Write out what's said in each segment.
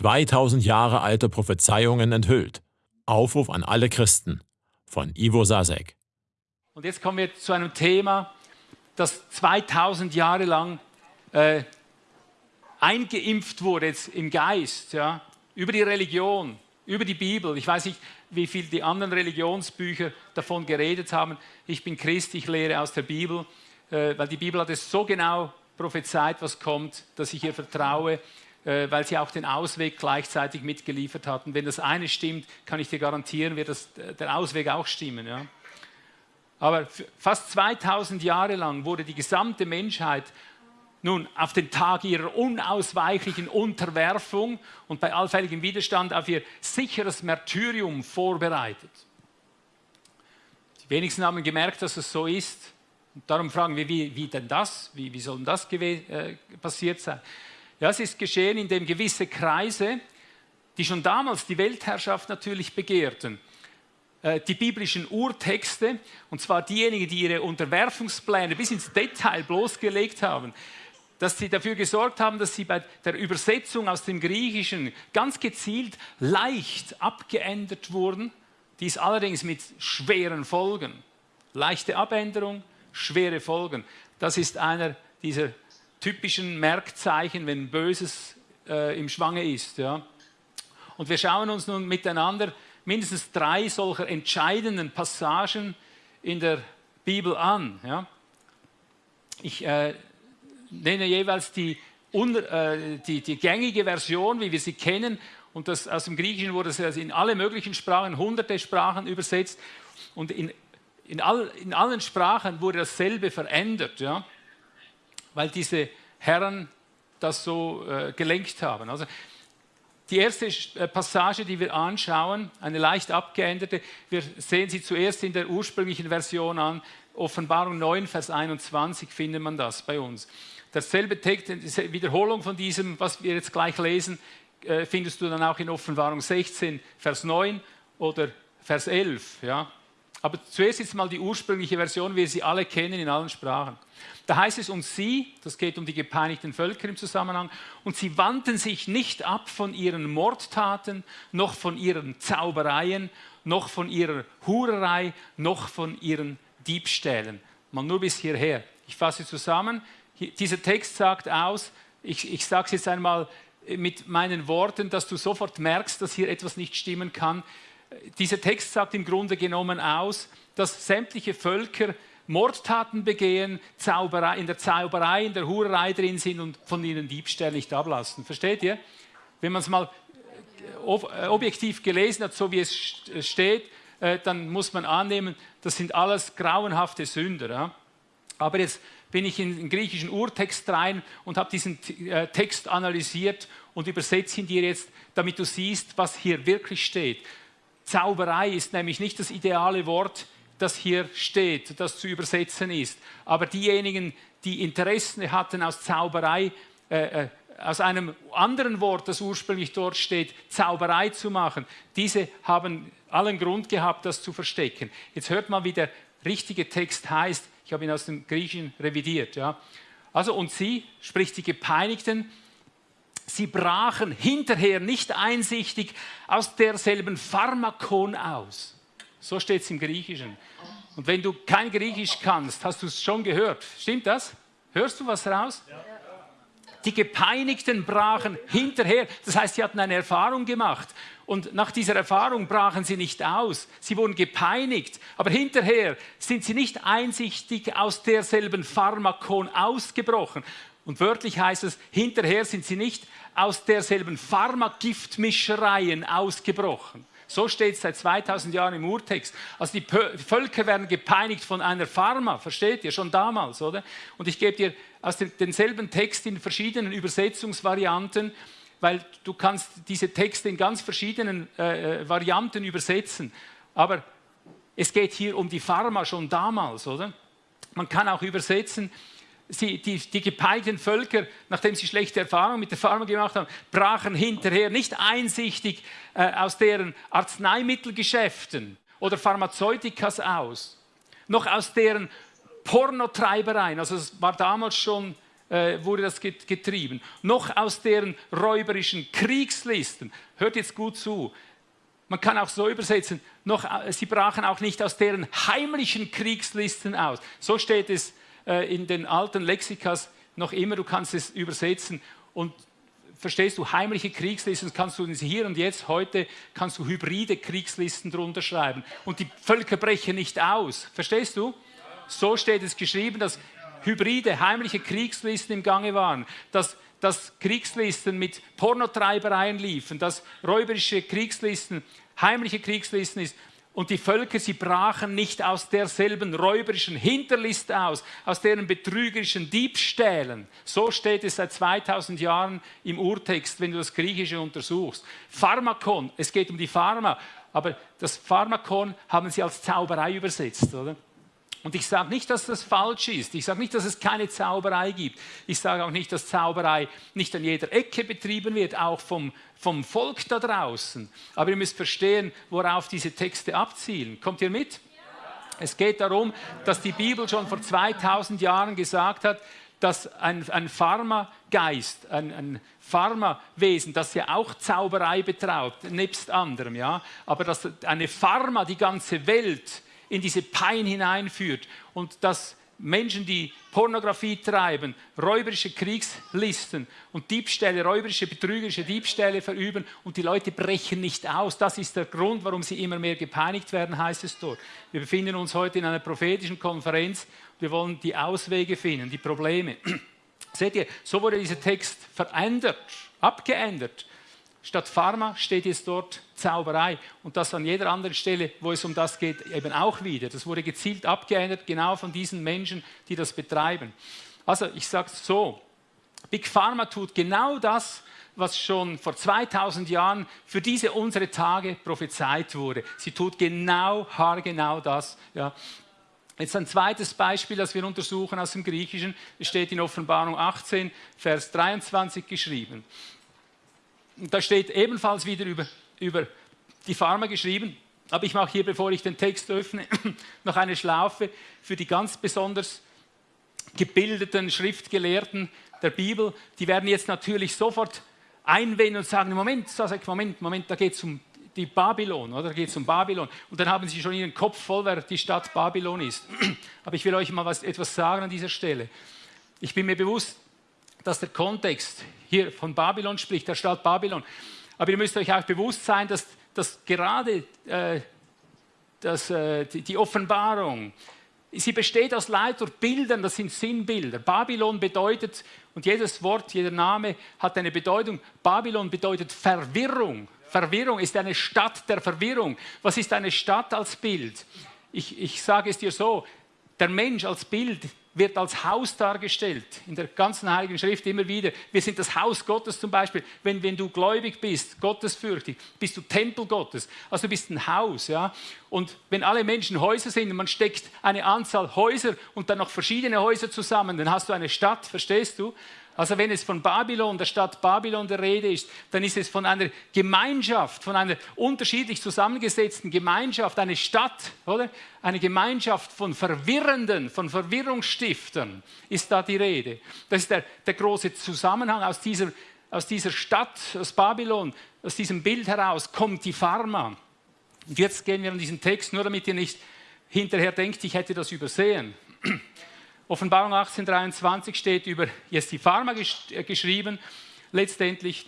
2000 Jahre alte Prophezeiungen enthüllt. Aufruf an alle Christen von Ivo Sasek. Und jetzt kommen wir zu einem Thema, das 2000 Jahre lang äh, eingeimpft wurde jetzt im Geist, ja, über die Religion, über die Bibel. Ich weiß nicht, wie viel die anderen Religionsbücher davon geredet haben. Ich bin Christ, ich lehre aus der Bibel, äh, weil die Bibel hat es so genau prophezeit, was kommt, dass ich ihr vertraue. Äh, weil sie auch den Ausweg gleichzeitig mitgeliefert hatten. Wenn das eine stimmt, kann ich dir garantieren, wird das, der Ausweg auch stimmen. Ja? Aber fast 2000 Jahre lang wurde die gesamte Menschheit nun auf den Tag ihrer unausweichlichen Unterwerfung und bei allfälligem Widerstand auf ihr sicheres Märtyrium vorbereitet. Die wenigsten haben gemerkt, dass es so ist. Und darum fragen wir, wie, wie denn das? Wie, wie soll denn das äh, passiert sein? Ja, es ist geschehen, indem gewisse Kreise, die schon damals die Weltherrschaft natürlich begehrten, äh, die biblischen Urtexte, und zwar diejenigen, die ihre Unterwerfungspläne bis ins Detail bloßgelegt haben, dass sie dafür gesorgt haben, dass sie bei der Übersetzung aus dem Griechischen ganz gezielt leicht abgeändert wurden, dies allerdings mit schweren Folgen. Leichte Abänderung, schwere Folgen. Das ist einer dieser typischen Merkzeichen, wenn Böses äh, im Schwange ist. Ja. Und wir schauen uns nun miteinander mindestens drei solcher entscheidenden Passagen in der Bibel an. Ja. Ich äh, nenne jeweils die, äh, die, die, gängige Version, wie wir sie kennen, und das, aus dem Griechischen wurde es in alle möglichen Sprachen, hunderte Sprachen übersetzt, und in, in, all, in allen Sprachen wurde dasselbe verändert. Ja weil diese Herren das so äh, gelenkt haben. Also die erste äh, Passage, die wir anschauen, eine leicht abgeänderte, wir sehen sie zuerst in der ursprünglichen Version an, Offenbarung 9, Vers 21 findet man das bei uns. Dasselbe Text, die Wiederholung von diesem, was wir jetzt gleich lesen, äh, findest du dann auch in Offenbarung 16, Vers 9 oder Vers 11. Ja? Aber zuerst jetzt mal die ursprüngliche Version, wie wir sie alle kennen in allen Sprachen. Da heißt es, und sie, das geht um die gepeinigten Völker im Zusammenhang, und sie wandten sich nicht ab von ihren Mordtaten, noch von ihren Zaubereien, noch von ihrer Hurerei, noch von ihren Diebstählen. Mal nur bis hierher. Ich fasse zusammen. Dieser Text sagt aus, ich, ich sage es jetzt einmal mit meinen Worten, dass du sofort merkst, dass hier etwas nicht stimmen kann. Dieser Text sagt im Grunde genommen aus, dass sämtliche Völker Mordtaten begehen, Zauberei, in der Zauberei, in der Hurerei drin sind und von ihnen Diebstähle nicht ablassen. Versteht ihr? Wenn man es mal äh, äh, objektiv gelesen hat, so wie es steht, äh, dann muss man annehmen, das sind alles grauenhafte Sünder. Aber jetzt bin ich in den griechischen Urtext rein und habe diesen Text analysiert und übersetze ihn dir jetzt, damit du siehst, was hier wirklich steht. Zauberei ist nämlich nicht das ideale Wort das hier steht, das zu übersetzen ist. Aber diejenigen, die Interessen hatten aus Zauberei, äh, äh, aus einem anderen Wort, das ursprünglich dort steht, Zauberei zu machen, diese haben allen Grund gehabt, das zu verstecken. Jetzt hört mal, wie der richtige Text heißt. Ich habe ihn aus dem Griechischen revidiert. Ja. Also, und sie, sprich die Gepeinigten, sie brachen hinterher nicht einsichtig aus derselben Pharmakon aus. So steht es im Griechischen. Und wenn du kein Griechisch kannst, hast du es schon gehört. Stimmt das? Hörst du was raus? Die Gepeinigten brachen hinterher. Das heißt, sie hatten eine Erfahrung gemacht. Und nach dieser Erfahrung brachen sie nicht aus. Sie wurden gepeinigt. Aber hinterher sind sie nicht einsichtig aus derselben Pharmakon ausgebrochen. Und wörtlich heißt es, hinterher sind sie nicht aus derselben Pharmagiftmischereien ausgebrochen. So steht es seit 2000 Jahren im Urtext. Also die Völker werden gepeinigt von einer Pharma, versteht ihr, schon damals, oder? Und ich gebe dir aus denselben Text in verschiedenen Übersetzungsvarianten, weil du kannst diese Texte in ganz verschiedenen äh, äh, Varianten übersetzen. Aber es geht hier um die Pharma schon damals, oder? Man kann auch übersetzen, sie, die, die gepeilten Völker, nachdem sie schlechte Erfahrungen mit der Pharma gemacht haben, brachen hinterher nicht einsichtig äh, aus deren Arzneimittelgeschäften oder Pharmazeutikas aus, noch aus deren Pornotreibereien. Also es war damals schon äh, wurde das getrieben, noch aus deren räuberischen Kriegslisten. Hört jetzt gut zu. Man kann auch so übersetzen, noch, äh, sie brachen auch nicht aus deren heimlichen Kriegslisten aus. So steht es äh, in den alten Lexikas noch immer, du kannst es übersetzen und verstehst du, heimliche Kriegslisten kannst du hier und jetzt, heute, kannst du hybride Kriegslisten drunter schreiben. Und die Völker brechen nicht aus. Verstehst du? So steht es geschrieben, dass hybride, heimliche Kriegslisten im Gange waren, dass, dass Kriegslisten mit Pornotreibereien liefen, dass räuberische Kriegslisten, heimliche Kriegslisten ist. Und die Völker, sie brachen nicht aus derselben räuberischen Hinterlist aus, aus deren betrügerischen Diebstählen. So steht es seit 2000 Jahren im Urtext, wenn du das Griechische untersuchst. Pharmakon, es geht um die Pharma, aber das Pharmakon haben sie als Zauberei übersetzt, oder? Und ich sage nicht, dass das falsch ist. Ich sage nicht, dass es keine Zauberei gibt. Ich sage auch nicht, dass Zauberei nicht an jeder Ecke betrieben wird, auch vom, vom Volk da draußen. Aber ihr müsst verstehen, worauf diese Texte abzielen. Kommt ihr mit? Es geht darum, dass die Bibel schon vor 2000 Jahren gesagt hat, dass ein, ein Pharmageist, ein, ein Pharmawesen, das ja auch Zauberei betraut, nebst anderem, ja, aber dass eine Pharma die ganze Welt in diese Pein hineinführt und dass Menschen, die Pornografie treiben, räuberische Kriegslisten und Diebstähle, räuberische, betrügerische Diebstähle verüben und die Leute brechen nicht aus. Das ist der Grund, warum sie immer mehr gepeinigt werden, heißt es dort. Wir befinden uns heute in einer prophetischen Konferenz. Wir wollen die Auswege finden, die Probleme. Seht ihr, so wurde dieser Text verändert, abgeändert. Statt Pharma steht jetzt dort Zauberei und das an jeder anderen Stelle, wo es um das geht, eben auch wieder. Das wurde gezielt abgeändert, genau von diesen Menschen, die das betreiben. Also ich sage es so, Big Pharma tut genau das, was schon vor 2000 Jahren für diese unsere Tage prophezeit wurde. Sie tut genau, haargenau das. Ja. Jetzt ein zweites Beispiel, das wir untersuchen aus dem Griechischen, es steht in Offenbarung 18, Vers 23 geschrieben da steht ebenfalls wieder über, über die Pharma geschrieben. Aber ich mache hier, bevor ich den Text öffne, noch eine Schlaufe für die ganz besonders gebildeten Schriftgelehrten der Bibel. Die werden jetzt natürlich sofort einwenden und sagen, Moment, Moment, Moment, da geht es um die Babylon, oder? Da geht es um Babylon. Und dann haben sie schon ihren Kopf voll, wer die Stadt Babylon ist. Aber ich will euch mal was, etwas sagen an dieser Stelle. Ich bin mir bewusst, dass der Kontext hier von Babylon spricht, der Stadt Babylon. Aber ihr müsst euch auch bewusst sein, dass, dass gerade äh, dass, äh, die, die Offenbarung, sie besteht aus Leiter Bildern, das sind Sinnbilder. Babylon bedeutet, und jedes Wort, jeder Name hat eine Bedeutung. Babylon bedeutet Verwirrung. Verwirrung ist eine Stadt der Verwirrung. Was ist eine Stadt als Bild? Ich, ich sage es dir so, der Mensch als Bild wird als Haus dargestellt. In der ganzen Heiligen Schrift immer wieder. Wir sind das Haus Gottes zum Beispiel. Wenn, wenn du gläubig bist, gottesfürchtig, bist du Tempel Gottes. Also du bist ein Haus. Ja? Und wenn alle Menschen Häuser sind und man steckt eine Anzahl Häuser und dann noch verschiedene Häuser zusammen, dann hast du eine Stadt, verstehst du? Also wenn es von Babylon, der Stadt Babylon der Rede ist, dann ist es von einer Gemeinschaft, von einer unterschiedlich zusammengesetzten Gemeinschaft, eine Stadt, oder? Eine Gemeinschaft von Verwirrenden, von Verwirrungsstiftern ist da die Rede. Das ist der, der große Zusammenhang aus dieser, aus dieser Stadt, aus Babylon, aus diesem Bild heraus kommt die Pharma. Und jetzt gehen wir an diesen Text, nur damit ihr nicht hinterher denkt, ich hätte das übersehen. Offenbarung 18,23 steht über die Pharma äh, geschrieben, letztendlich,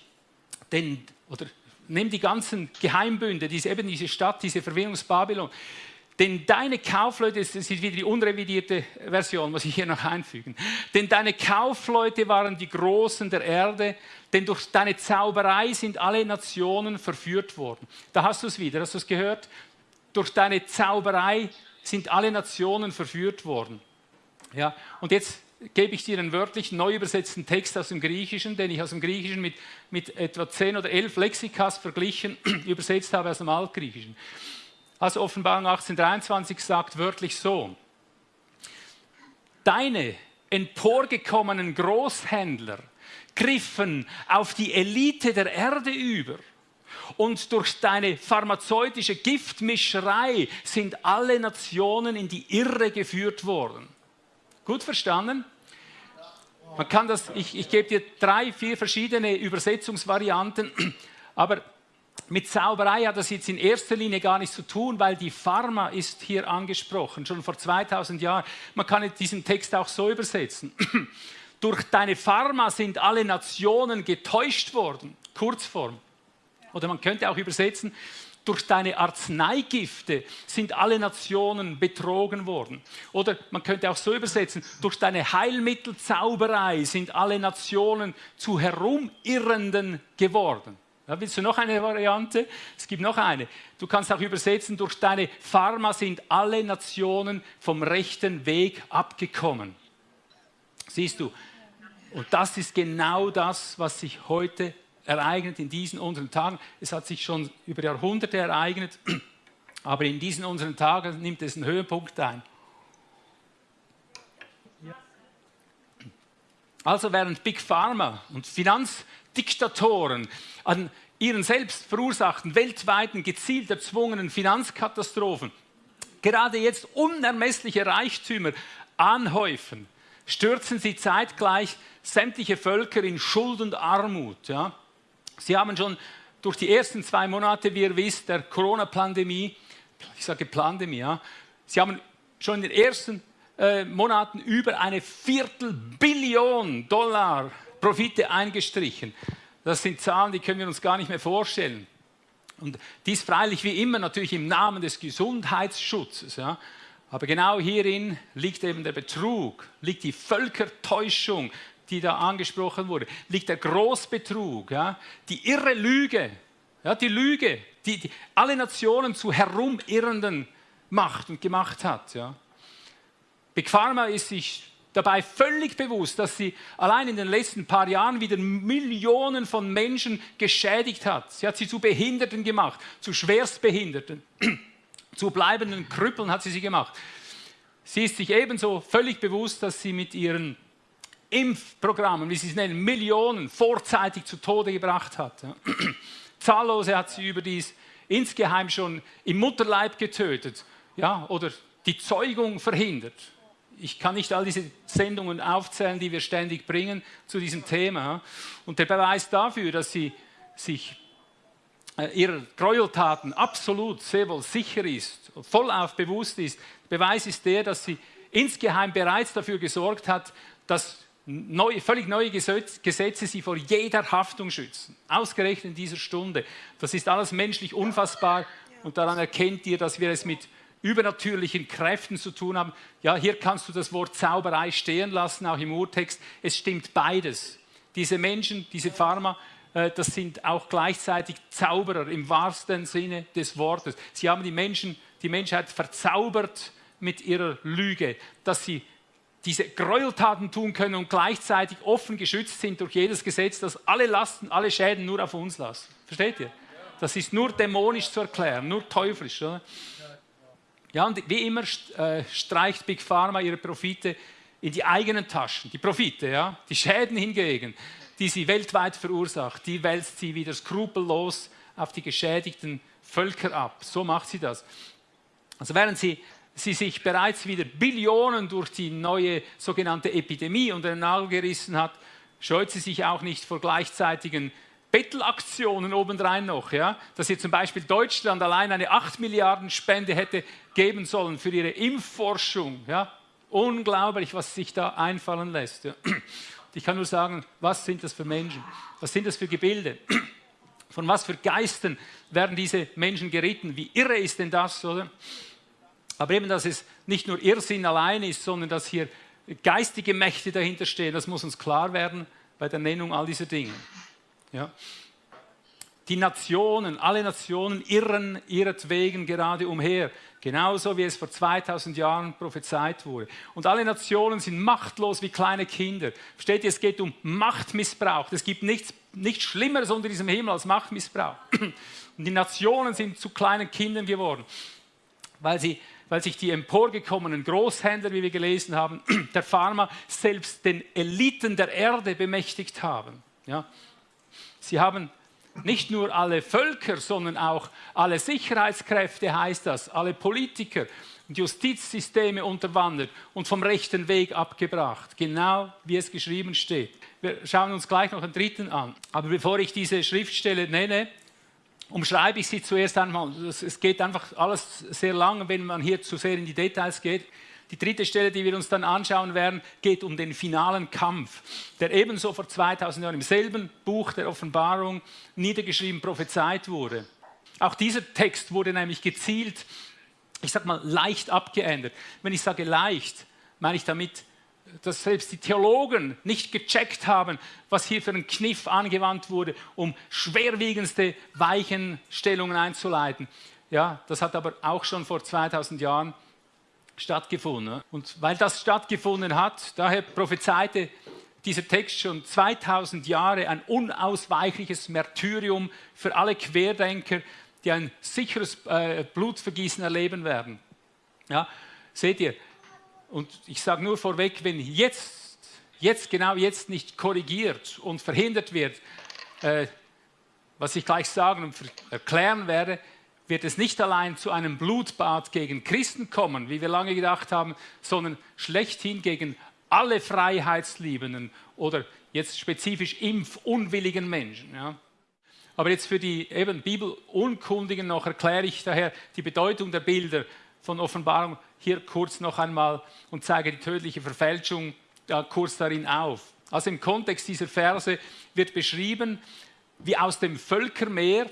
denn, oder nimm die ganzen Geheimbünde, diese, eben diese Stadt, diese Verwirrungsbabylon, denn deine Kaufleute, das ist wieder die unrevidierte Version, muss ich hier noch einfügen, denn deine Kaufleute waren die Großen der Erde, denn durch deine Zauberei sind alle Nationen verführt worden. Da hast du es wieder, hast du es gehört? Durch deine Zauberei sind alle Nationen verführt worden. Ja, und jetzt gebe ich dir einen wörtlich neu übersetzten Text aus dem Griechischen, den ich aus dem Griechischen mit, mit etwa 10 oder 11 Lexikas verglichen, übersetzt habe aus dem Altgriechischen. Also Offenbarung 1823 sagt wörtlich so, deine emporgekommenen Großhändler griffen auf die Elite der Erde über und durch deine pharmazeutische Giftmischerei sind alle Nationen in die Irre geführt worden. Gut verstanden? Man kann das, ich, ich gebe dir drei, vier verschiedene Übersetzungsvarianten, aber mit Zauberei hat das jetzt in erster Linie gar nichts zu tun, weil die Pharma ist hier angesprochen, schon vor 2000 Jahren. Man kann diesen Text auch so übersetzen. Durch deine Pharma sind alle Nationen getäuscht worden. Kurzform. Oder man könnte auch übersetzen, durch deine Arzneigifte sind alle Nationen betrogen worden. Oder man könnte auch so übersetzen, durch deine Heilmittelzauberei sind alle Nationen zu Herumirrenden geworden. Ja, willst du noch eine Variante? Es gibt noch eine. Du kannst auch übersetzen, durch deine Pharma sind alle Nationen vom rechten Weg abgekommen. Siehst du, und das ist genau das, was sich heute ereignet in diesen unseren Tagen. Es hat sich schon über Jahrhunderte ereignet, aber in diesen unseren Tagen nimmt es einen Höhepunkt ein. Also während Big Pharma und Finanzdiktatoren an ihren selbst verursachten weltweiten gezielt erzwungenen Finanzkatastrophen gerade jetzt unermessliche Reichtümer anhäufen, stürzen sie zeitgleich sämtliche Völker in Schuld und Armut. Ja? Sie haben schon durch die ersten zwei Monate, wie ihr wisst, der Corona-Pandemie, ich sage Pandemie, ja, Sie haben schon in den ersten äh, Monaten über eine Viertelbillion Dollar Profite eingestrichen. Das sind Zahlen, die können wir uns gar nicht mehr vorstellen. Und dies freilich wie immer natürlich im Namen des Gesundheitsschutzes. Ja. Aber genau hierin liegt eben der Betrug, liegt die Völkertäuschung, die da angesprochen wurde, liegt der Großbetrug, ja, die irre Lüge, ja, die Lüge, die, die alle Nationen zu Herumirrenden macht und gemacht hat. Ja. Big Pharma ist sich dabei völlig bewusst, dass sie allein in den letzten paar Jahren wieder Millionen von Menschen geschädigt hat. Sie hat sie zu Behinderten gemacht, zu Schwerstbehinderten, zu bleibenden Krüppeln hat sie sie gemacht. Sie ist sich ebenso völlig bewusst, dass sie mit ihren Impfprogrammen, wie sie es nennen, Millionen vorzeitig zu Tode gebracht hat. Zahllose hat sie überdies insgeheim schon im Mutterleib getötet ja, oder die Zeugung verhindert. Ich kann nicht all diese Sendungen aufzählen, die wir ständig bringen zu diesem Thema. Und der Beweis dafür, dass sie sich äh, ihrer Gräueltaten absolut sehr wohl sicher ist, vollauf bewusst ist, Beweis ist der, dass sie insgeheim bereits dafür gesorgt hat, dass Neu, völlig neue Gesetze sie vor jeder Haftung schützen. Ausgerechnet in dieser Stunde. Das ist alles menschlich unfassbar und daran erkennt ihr, dass wir es mit übernatürlichen Kräften zu tun haben. Ja, hier kannst du das Wort Zauberei stehen lassen, auch im Urtext. Es stimmt beides. Diese Menschen, diese Pharma, äh, das sind auch gleichzeitig Zauberer im wahrsten Sinne des Wortes. Sie haben die Menschen, die Menschheit verzaubert mit ihrer Lüge, dass sie diese Gräueltaten tun können und gleichzeitig offen geschützt sind durch jedes Gesetz, das alle Lasten, alle Schäden nur auf uns lassen. Versteht ihr? Das ist nur dämonisch zu erklären, nur teuflisch. Oder? Ja, und wie immer äh, streicht Big Pharma ihre Profite in die eigenen Taschen. Die Profite, ja, die Schäden hingegen, die sie weltweit verursacht, die wälzt sie wieder skrupellos auf die geschädigten Völker ab. So macht sie das. Also während sie sie sich bereits wieder Billionen durch die neue sogenannte Epidemie unter den Nagel gerissen hat, scheut sie sich auch nicht vor gleichzeitigen Bettelaktionen obendrein noch, ja? dass hier zum Beispiel Deutschland allein eine 8 Milliarden Spende hätte geben sollen für ihre Impfforschung. Ja? Unglaublich, was sich da einfallen lässt. Ja? Ich kann nur sagen, was sind das für Menschen? Was sind das für Gebilde? Von was für Geistern werden diese Menschen geritten? Wie irre ist denn das, oder? Aber eben, dass es nicht nur Irrsinn allein ist, sondern dass hier geistige Mächte dahinter stehen, das muss uns klar werden bei der Nennung all dieser Dinge. Ja. Die Nationen, alle Nationen irren ihretwegen gerade umher, genauso wie es vor 2000 Jahren prophezeit wurde. Und alle Nationen sind machtlos wie kleine Kinder. Versteht ihr, es geht um Machtmissbrauch. Es gibt nichts, nichts Schlimmeres unter diesem Himmel als Machtmissbrauch. Und die Nationen sind zu kleinen Kindern geworden, weil sie weil sich die emporgekommenen Großhändler, wie wir gelesen haben, der Pharma selbst den Eliten der Erde bemächtigt haben. Ja? Sie haben nicht nur alle Völker, sondern auch alle Sicherheitskräfte, heißt das, alle Politiker, und Justizsysteme unterwandert und vom rechten Weg abgebracht. Genau wie es geschrieben steht. Wir schauen uns gleich noch den dritten an. Aber bevor ich diese Schriftstelle nenne, umschreibe ich sie zuerst einmal. Es geht einfach alles sehr lang, wenn man hier zu sehr in die Details geht. Die dritte Stelle, die wir uns dann anschauen werden, geht um den finalen Kampf, der ebenso vor 2000 Jahren im selben Buch der Offenbarung niedergeschrieben prophezeit wurde. Auch dieser Text wurde nämlich gezielt, ich sage mal, leicht abgeändert. Wenn ich sage leicht, meine ich damit, dass selbst die Theologen nicht gecheckt haben, was hier für ein Kniff angewandt wurde, um schwerwiegendste Weichenstellungen einzuleiten. Ja, das hat aber auch schon vor 2000 Jahren stattgefunden. Und weil das stattgefunden hat, daher prophezeite dieser Text schon 2000 Jahre ein unausweichliches Märtyrium für alle Querdenker, die ein sicheres äh, Blutvergießen erleben werden. Ja, seht ihr, und ich sage nur vorweg, wenn jetzt, jetzt, genau jetzt nicht korrigiert und verhindert wird, äh, was ich gleich sagen und erklären werde, wird es nicht allein zu einem Blutbad gegen Christen kommen, wie wir lange gedacht haben, sondern schlechthin gegen alle Freiheitsliebenden oder jetzt spezifisch impfunwilligen Menschen. Ja. Aber jetzt für die eben Bibelunkundigen noch erkläre ich daher die Bedeutung der Bilder von Offenbarung hier kurz noch einmal und zeige die tödliche Verfälschung ja, kurz darin auf. Also im Kontext dieser Verse wird beschrieben, wie aus dem Völkermeer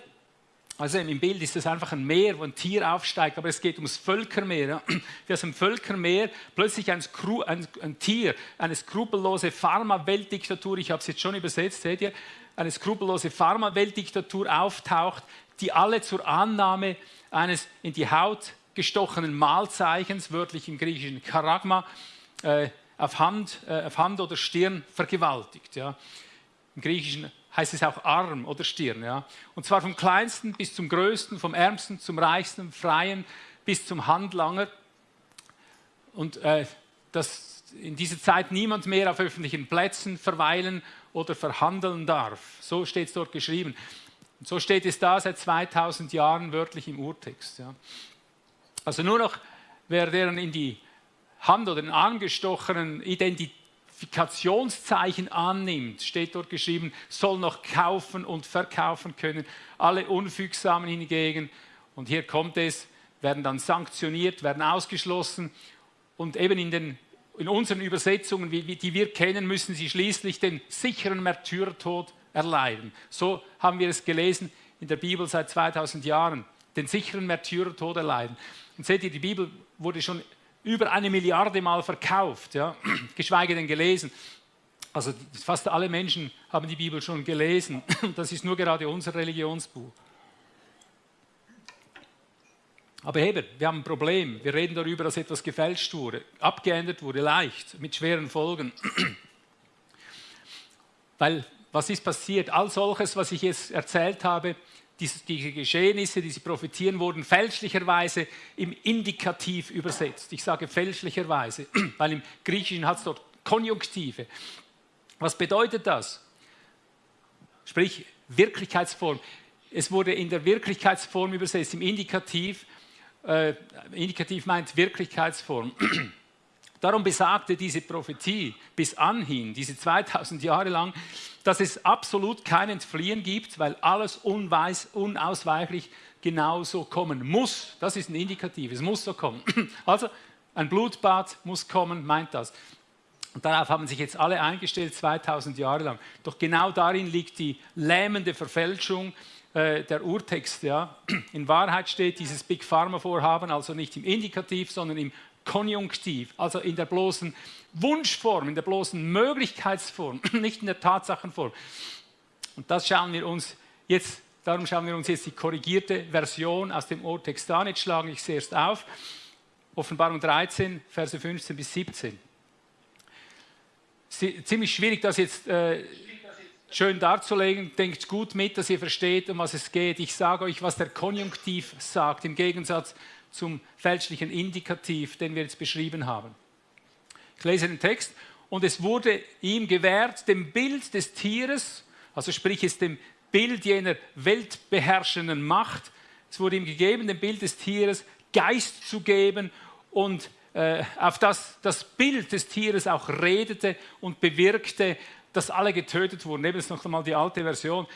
also im Bild ist es einfach ein Meer, wo ein Tier aufsteigt, aber es geht ums Völkermeer. Ja. Wie aus dem Völkermeer plötzlich ein, Skru ein, ein Tier, eine skrupellose Pharma-Weltdiktatur, ich habe es jetzt schon übersetzt, seht ihr, eine skrupellose Pharma-Weltdiktatur auftaucht, die alle zur Annahme eines in die Haut gestochenen Mahlzeichens, wörtlich im griechischen Charagma, äh, auf, Hand, äh, auf Hand oder Stirn vergewaltigt. Ja. Im griechischen heißt es auch Arm oder Stirn. Ja? Und zwar vom kleinsten bis zum größten, vom ärmsten zum reichsten, freien bis zum Handlanger. Und äh, dass in dieser Zeit niemand mehr auf öffentlichen Plätzen verweilen oder verhandeln darf. So steht es dort geschrieben. Und so steht es da seit 2000 Jahren wörtlich im Urtext. Ja. Also nur noch, wer deren in die Hand oder den Arm gestochenen Identifikationszeichen annimmt, steht dort geschrieben, soll noch kaufen und verkaufen können. Alle Unfügsamen hingegen, und hier kommt es, werden dann sanktioniert, werden ausgeschlossen und eben in, den, in unseren Übersetzungen, die wir kennen, müssen sie schließlich den sicheren Märtyrertod erleiden. So haben wir es gelesen in der Bibel seit 2000 Jahren, den sicheren Märtyrertod erleiden. Und seht ihr, die Bibel wurde schon über eine Milliarde Mal verkauft, ja? geschweige denn gelesen. Also fast alle Menschen haben die Bibel schon gelesen. Das ist nur gerade unser Religionsbuch. Aber Heber, wir haben ein Problem. Wir reden darüber, dass etwas gefälscht wurde, abgeändert wurde, leicht, mit schweren Folgen. Weil, was ist passiert? All solches, was ich jetzt erzählt habe, diese Geschehnisse, diese Prophezien wurden fälschlicherweise im Indikativ übersetzt. Ich sage fälschlicherweise, weil im Griechischen hat es dort Konjunktive. Was bedeutet das? Sprich Wirklichkeitsform. Es wurde in der Wirklichkeitsform übersetzt, im Indikativ. Äh, Indikativ meint Wirklichkeitsform. Darum besagte diese Prophetie bis anhin, diese 2000 Jahre lang, dass es absolut kein Entfliehen gibt, weil alles unweis, unausweichlich genauso kommen muss. Das ist ein Indikativ, es muss so kommen. Also ein Blutbad muss kommen, meint das. Und darauf haben sich jetzt alle eingestellt, 2000 Jahre lang. Doch genau darin liegt die lähmende Verfälschung äh, der Urtext. Ja. In Wahrheit steht dieses Big Pharma-Vorhaben also nicht im Indikativ, sondern im Konjunktiv, also in der bloßen Wunschform, in der bloßen Möglichkeitsform, nicht in der Tatsachenform. Und das schauen wir uns jetzt, darum schauen wir uns jetzt die korrigierte Version aus dem Urtext an. Jetzt schlage ich sie erst auf. Offenbarung 13, Verse 15 bis 17. Ziemlich schwierig, das jetzt äh, schön darzulegen. Denkt gut mit, dass ihr versteht, um was es geht. Ich sage euch, was der Konjunktiv sagt, im Gegensatz zum fälschlichen Indikativ, den wir jetzt beschrieben haben. Ich lese den Text. Und es wurde ihm gewährt, dem Bild des Tieres, also sprich es dem Bild jener weltbeherrschenden Macht, es wurde ihm gegeben, dem Bild des Tieres Geist zu geben und äh, auf das das Bild des Tieres auch redete und bewirkte, dass alle getötet wurden. Nehmen wir noch einmal die alte Version,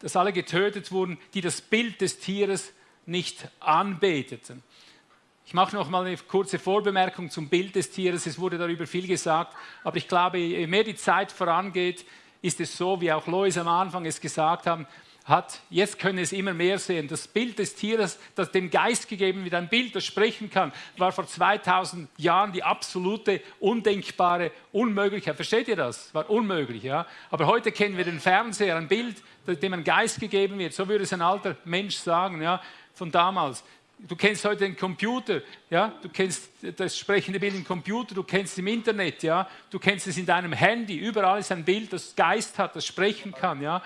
dass alle getötet wurden, die das Bild des Tieres nicht anbeteten. Ich mache noch mal eine kurze Vorbemerkung zum Bild des Tieres. Es wurde darüber viel gesagt, aber ich glaube, je mehr die Zeit vorangeht, ist es so, wie auch Lois am Anfang es gesagt haben, hat, jetzt können es immer mehr sehen. Das Bild des Tieres, das dem Geist gegeben wird, ein Bild, das sprechen kann, war vor 2000 Jahren die absolute, undenkbare Unmöglichkeit. Versteht ihr das? War unmöglich, ja. Aber heute kennen wir den Fernseher, ein Bild, dem ein Geist gegeben wird. So würde es ein alter Mensch sagen, ja, von damals. Du kennst heute den Computer, ja, du kennst das sprechende Bild im Computer, du kennst es im Internet, ja, du kennst es in deinem Handy, überall ist ein Bild, das Geist hat, das sprechen kann, ja.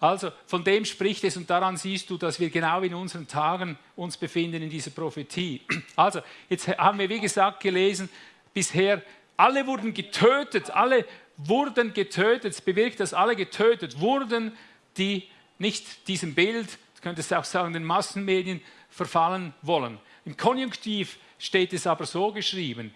Also von dem spricht es und daran siehst du, dass wir genau in unseren Tagen uns befinden in dieser Prophetie. Also jetzt haben wir wie gesagt gelesen, bisher alle wurden getötet, alle wurden getötet, es bewirkt, dass alle getötet wurden, die nicht diesem Bild, du könntest auch sagen, den Massenmedien verfallen wollen. Im Konjunktiv steht es aber so geschrieben,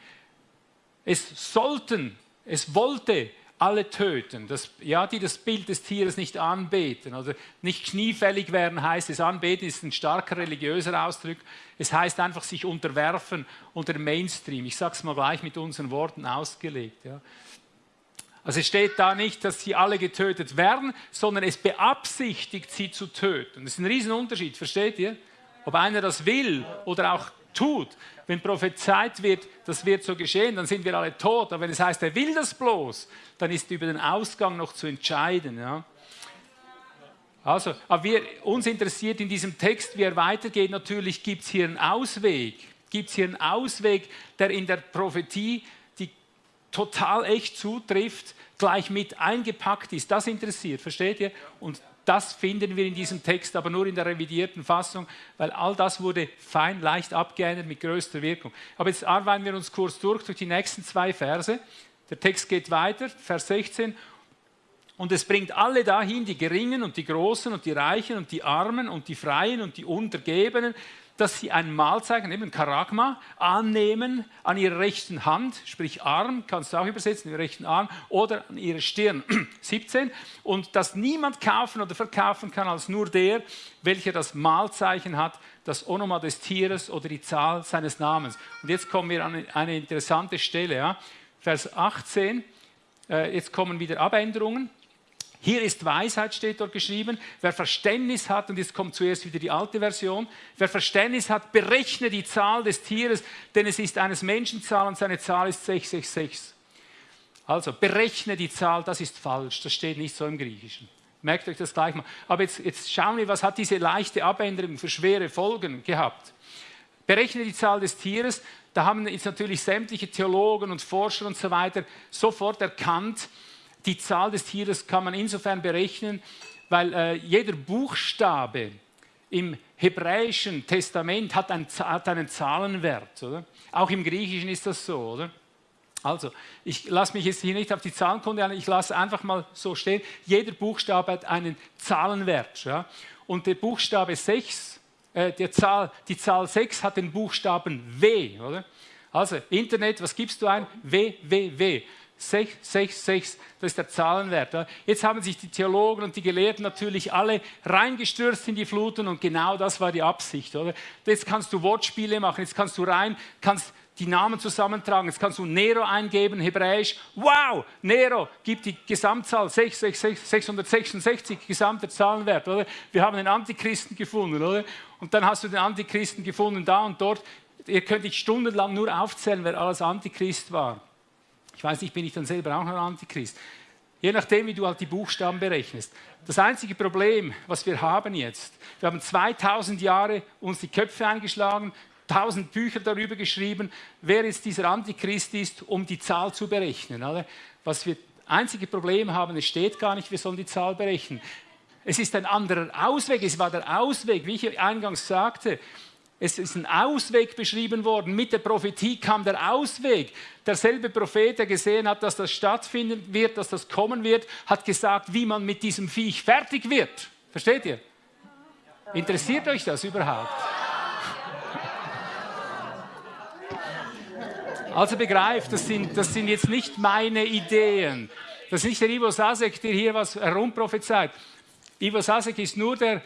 es sollten, es wollte alle töten, das, ja, die das Bild des Tieres nicht anbeten. Also nicht kniefällig werden heißt es, anbeten ist ein starker religiöser Ausdruck. Es heißt einfach sich unterwerfen unter Mainstream. Ich sage es mal gleich mit unseren Worten ausgelegt. Ja. Also es steht da nicht, dass sie alle getötet werden, sondern es beabsichtigt, sie zu töten. Das ist ein Riesenunterschied, versteht ihr? Ob einer das will oder auch tut. Wenn prophezeit wird, das wird so geschehen, dann sind wir alle tot. Aber wenn es heißt, er will das bloß, dann ist über den Ausgang noch zu entscheiden. Ja? Also, aber wir, uns interessiert in diesem Text, wie er weitergeht, natürlich gibt es hier einen Ausweg. Gibt es hier einen Ausweg, der in der Prophetie, die total echt zutrifft, gleich mit eingepackt ist. Das interessiert, versteht ihr? Und das finden wir in diesem Text, aber nur in der revidierten Fassung, weil all das wurde fein, leicht abgeändert mit größter Wirkung. Aber jetzt arbeiten wir uns kurz durch durch die nächsten zwei Verse. Der Text geht weiter, Vers 16. Und es bringt alle dahin, die Geringen und die Großen und die Reichen und die Armen und die Freien und die Untergebenen, dass sie ein Mahlzeichen, eben Karagma, annehmen an ihrer rechten Hand, sprich Arm, kannst du auch übersetzen, den rechten Arm, oder an ihrer Stirn. 17. Und dass niemand kaufen oder verkaufen kann als nur der, welcher das Mahlzeichen hat, das Onoma des Tieres oder die Zahl seines Namens. Und jetzt kommen wir an eine interessante Stelle. Ja? Vers 18, äh, jetzt kommen wieder Abänderungen. Hier ist Weisheit, steht dort geschrieben. Wer Verständnis hat, und jetzt kommt zuerst wieder die alte Version, wer Verständnis hat, berechne die Zahl des Tieres, denn es ist eines Menschen Zahl und seine Zahl ist 666. Also, berechne die Zahl, das ist falsch, das steht nicht so im Griechischen. Merkt euch das gleich mal. Aber jetzt, jetzt schauen wir, was hat diese leichte Abänderung für schwere Folgen gehabt. Berechne die Zahl des Tieres, da haben jetzt natürlich sämtliche Theologen und Forscher und so weiter sofort erkannt, die Zahl des Tieres kann man insofern berechnen, weil äh, jeder Buchstabe im hebräischen Testament hat, ein, hat einen Zahlenwert. Oder? Auch im Griechischen ist das so. Oder? Also, ich lasse mich jetzt hier nicht auf die Zahlenkunde ein, ich lasse einfach mal so stehen. Jeder Buchstabe hat einen Zahlenwert. Ja? Und der Buchstabe 6, äh, der Zahl, die Zahl 6 hat den Buchstaben W. Oder? Also, Internet, was gibst du ein? W, W, W. 6, 6, 6, das ist der Zahlenwert. Jetzt haben sich die Theologen und die Gelehrten natürlich alle reingestürzt in die Fluten und genau das war die Absicht. Oder? Jetzt kannst du Wortspiele machen, jetzt kannst du rein, kannst die Namen zusammentragen, jetzt kannst du Nero eingeben, hebräisch, wow, Nero gibt die Gesamtzahl 6, 6, 6, 666, gesamter Zahlenwert. Oder? Wir haben den Antichristen gefunden. Oder? Und dann hast du den Antichristen gefunden da und dort. Ihr könnt dich stundenlang nur aufzählen, wer alles Antichrist war. Ich weiß nicht, bin ich dann selber auch noch Antichrist. Je nachdem, wie du halt die Buchstaben berechnest. Das einzige Problem, was wir haben jetzt, wir haben 2000 Jahre uns die Köpfe eingeschlagen, 1000 Bücher darüber geschrieben, wer jetzt dieser Antichrist ist, um die Zahl zu berechnen. Was wir einzige Problem haben, es steht gar nicht, wir sollen die Zahl berechnen. Es ist ein anderer Ausweg, es war der Ausweg, wie ich eingangs sagte. Es ist ein Ausweg beschrieben worden. Mit der Prophetie kam der Ausweg. Derselbe Prophet, der gesehen hat, dass das stattfinden wird, dass das kommen wird, hat gesagt, wie man mit diesem Viech fertig wird. Versteht ihr? Interessiert euch das überhaupt? Also begreift, das sind, das sind jetzt nicht meine Ideen. Das ist nicht der Ivo Sasek, der hier was herumprophezeit. Ivo Sasek ist nur der,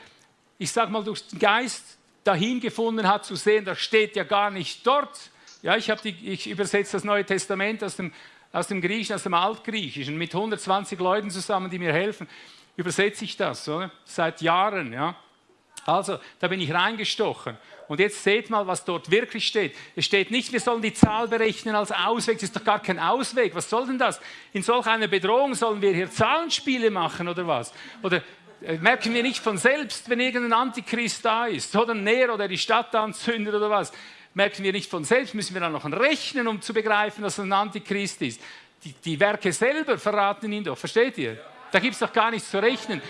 ich sag mal, durch den Geist dahin gefunden hat zu sehen, das steht ja gar nicht dort. Ja, ich, die, ich übersetze das Neue Testament aus dem, aus dem Griechischen, aus dem Altgriechischen, mit 120 Leuten zusammen, die mir helfen, übersetze ich das, oder? seit Jahren. Ja. Also, da bin ich reingestochen. Und jetzt seht mal, was dort wirklich steht. Es steht nicht, wir sollen die Zahl berechnen als Ausweg. Das ist doch gar kein Ausweg. Was soll denn das? In solch einer Bedrohung sollen wir hier Zahlenspiele machen oder was? Oder merken wir nicht von selbst, wenn irgendein Antichrist da ist, oder ein Nero, der die Stadt anzündet oder was, merken wir nicht von selbst, müssen wir dann noch rechnen, um zu begreifen, dass es ein Antichrist ist. Die, die Werke selber verraten ihn doch, versteht ihr? Da gibt es doch gar nichts zu rechnen.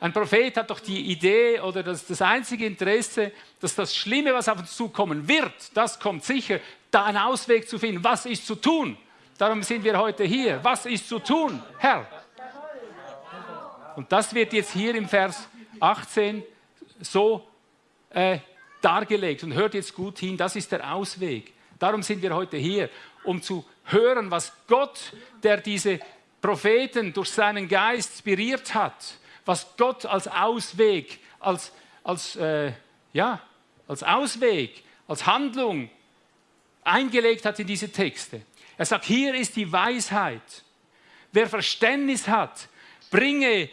Ein Prophet hat doch die Idee oder das, das einzige Interesse, dass das Schlimme, was auf uns zukommen wird, das kommt sicher, da einen Ausweg zu finden. Was ist zu tun? Darum sind wir heute hier. Was ist zu tun, Herr? Und das wird jetzt hier im Vers 18 so äh, dargelegt. Und hört jetzt gut hin, das ist der Ausweg. Darum sind wir heute hier, um zu hören, was Gott, der diese Propheten durch seinen Geist inspiriert hat, was Gott als Ausweg, als, als, äh, ja, als Ausweg, als Handlung eingelegt hat in diese Texte. Er sagt, hier ist die Weisheit. Wer Verständnis hat, bringe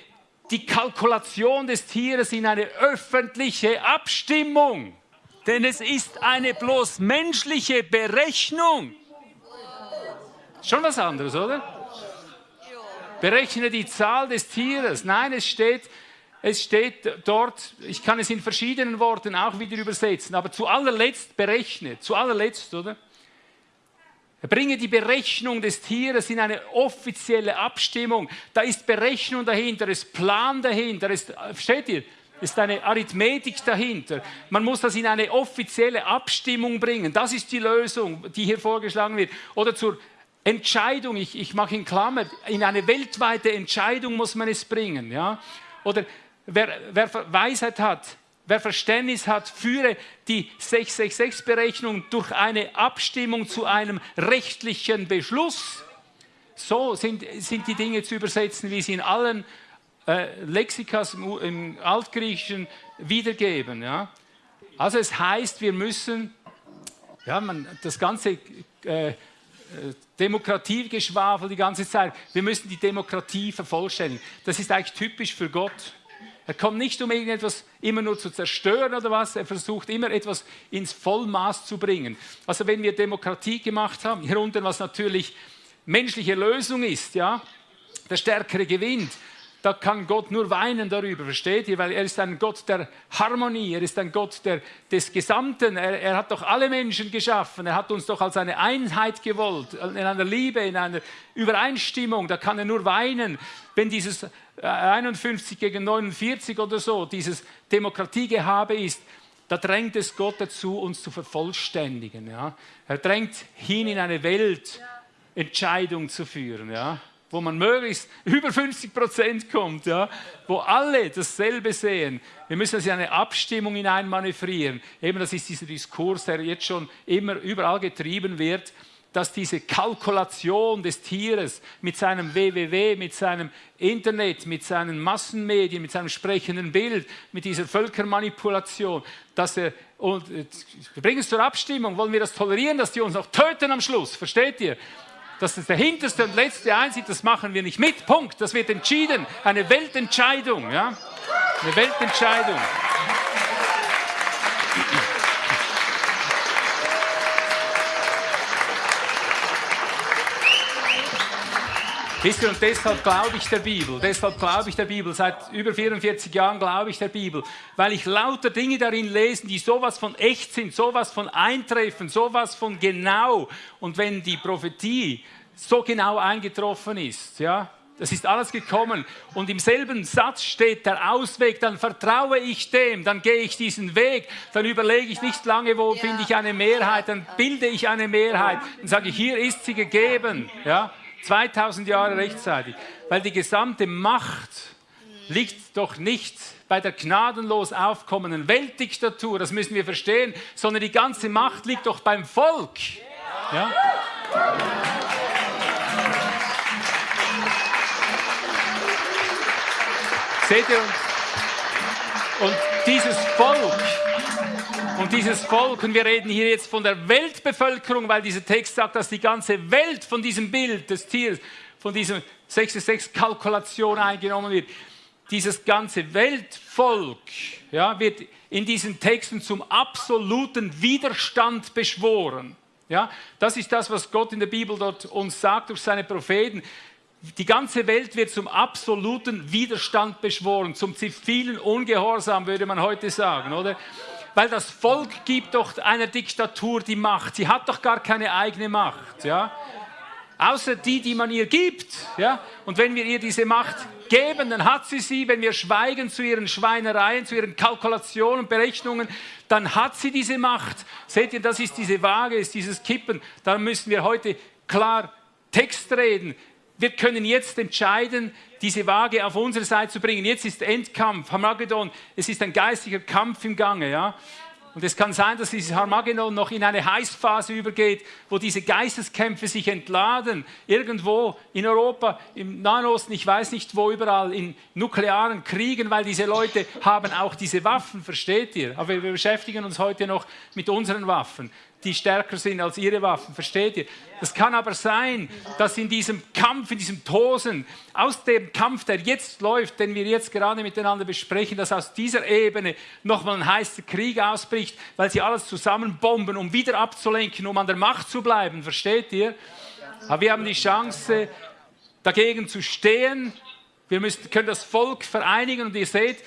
die Kalkulation des Tieres in eine öffentliche Abstimmung. Denn es ist eine bloß menschliche Berechnung. Schon was anderes, oder? Berechne die Zahl des Tieres. Nein, es steht, es steht dort, ich kann es in verschiedenen Worten auch wieder übersetzen, aber zu allerletzt berechne, zu allerletzt, oder? Bringe die Berechnung des Tieres in eine offizielle Abstimmung. Da ist Berechnung dahinter, ist Plan dahinter, ist, versteht ihr? ist eine Arithmetik dahinter. Man muss das in eine offizielle Abstimmung bringen. Das ist die Lösung, die hier vorgeschlagen wird. Oder zur Entscheidung, ich, ich mache in Klammer, in eine weltweite Entscheidung muss man es bringen. Ja? Oder wer, wer Weisheit hat, Wer Verständnis hat, führe die 666-Berechnung durch eine Abstimmung zu einem rechtlichen Beschluss. So sind, sind die Dinge zu übersetzen, wie sie in allen äh, Lexikas im, im, Altgriechischen wiedergeben. Ja? Also es heißt, wir müssen ja, man, das ganze äh, äh Demokratiegeschwafel die ganze Zeit, wir müssen die Demokratie vervollständigen. Das ist eigentlich typisch für Gott. Er kommt nicht, um irgendetwas immer nur zu zerstören oder was, er versucht immer etwas ins Vollmaß zu bringen. Also wenn wir Demokratie gemacht haben, hier unten, was natürlich menschliche Lösung ist, ja, der Stärkere gewinnt, da kann Gott nur weinen darüber, versteht ihr? Weil er ist ein Gott der Harmonie, er ist ein Gott der, des Gesamten, er, er hat doch alle Menschen geschaffen, er hat uns doch als eine Einheit gewollt, in einer Liebe, in einer Übereinstimmung, da kann er nur weinen, wenn dieses 51 gegen 49 oder so, dieses Demokratiegehabe ist, da drängt es Gott dazu, uns zu vervollständigen. Ja? Er drängt hin in eine Weltentscheidung zu führen, ja? Wo man möglichst über 50 Prozent kommt, ja? wo alle dasselbe sehen. Wir müssen das in eine Abstimmung hineinmanövrieren. Eben das ist dieser Diskurs, der jetzt schon immer überall getrieben wird dass diese Kalkulation des Tieres mit seinem WWW, mit seinem Internet, mit seinen Massenmedien, mit seinem sprechenden Bild, mit dieser Völkermanipulation, dass er, und wir bringen es zur Abstimmung, wollen wir das tolerieren, dass die uns noch töten am Schluss, versteht ihr? Das ist der hinterste und letzte einsieht, das machen wir nicht mit, Punkt, das wird entschieden, eine Weltentscheidung, ja? eine Weltentscheidung. Wisst ihr, und deshalb glaube ich der Bibel, deshalb glaube ich der Bibel, seit über 44 Jahren glaube ich der Bibel, weil ich lauter Dinge darin lese, die sowas von echt sind, sowas von eintreffen, sowas von genau. Und wenn die Prophetie so genau eingetroffen ist, ja, das ist alles gekommen und im selben Satz steht der Ausweg, dann vertraue ich dem, dann gehe ich diesen Weg, dann überlege ich nicht lange, wo ja. finde ich eine Mehrheit, dann bilde ich eine Mehrheit, dann sage ich, hier ist sie gegeben. Ja. 2000 Jahre rechtzeitig. Weil die gesamte Macht liegt doch nicht bei der gnadenlos aufkommenden Weltdiktatur, das müssen wir verstehen, sondern die ganze Macht liegt doch beim Volk. Ja? Seht ihr? Und, und dieses Volk, und dieses Volk, und wir reden hier jetzt von der Weltbevölkerung, weil dieser Text sagt, dass die ganze Welt von diesem Bild des Tieres, von dieser 66-Kalkulation eingenommen wird. Dieses ganze Weltvolk ja, wird in diesen Texten zum absoluten Widerstand beschworen. Ja, das ist das, was Gott in der Bibel dort uns sagt durch seine Propheten. Die ganze Welt wird zum absoluten Widerstand beschworen, zum zivilen Ungehorsam, würde man heute sagen, oder? Weil das Volk gibt doch einer Diktatur die Macht. Sie hat doch gar keine eigene Macht, ja? Außer die, die man ihr gibt, ja? Und wenn wir ihr diese Macht geben, dann hat sie sie. Wenn wir schweigen zu ihren Schweinereien, zu ihren Kalkulationen, Berechnungen, dann hat sie diese Macht. Seht ihr, das ist diese Waage, ist dieses Kippen. Da müssen wir heute klar Text reden. Wir können jetzt entscheiden, diese Waage auf unsere Seite zu bringen. Jetzt ist Endkampf, Hamagedon. Es ist ein geistiger Kampf im Gange. Ja? Und es kann sein, dass dieses Harmageddon noch in eine Heißphase übergeht, wo diese Geisteskämpfe sich entladen. Irgendwo in Europa, im Nahen Osten, ich weiß nicht wo, überall in nuklearen Kriegen, weil diese Leute haben auch diese Waffen, versteht ihr? Aber wir beschäftigen uns heute noch mit unseren Waffen die stärker sind als ihre Waffen. Versteht ihr? Das kann aber sein, dass in diesem Kampf, in diesem Tosen, aus dem Kampf, der jetzt läuft, den wir jetzt gerade miteinander besprechen, dass aus dieser Ebene nochmal ein heißer Krieg ausbricht, weil sie alles zusammenbomben, um wieder abzulenken, um an der Macht zu bleiben. Versteht ihr? Aber wir haben die Chance, dagegen zu stehen. Wir müssen, können das Volk vereinigen und ihr seht,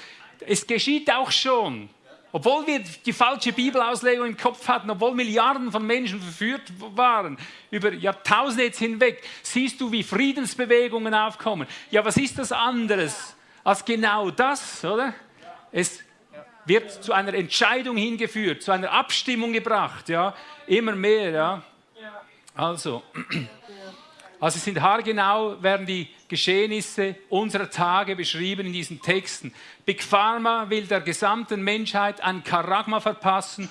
es geschieht auch schon. Obwohl wir die falsche Bibelauslegung im Kopf hatten, obwohl Milliarden von Menschen verführt waren, über Jahrtausende jetzt hinweg, siehst du, wie Friedensbewegungen aufkommen. Ja, was ist das anderes als genau das, oder? Es wird zu einer Entscheidung hingeführt, zu einer Abstimmung gebracht, ja, immer mehr, ja. Also, also sind haargenau, werden die Geschehnisse unserer Tage beschrieben in diesen Texten. Big Pharma will der gesamten Menschheit ein Karagma verpassen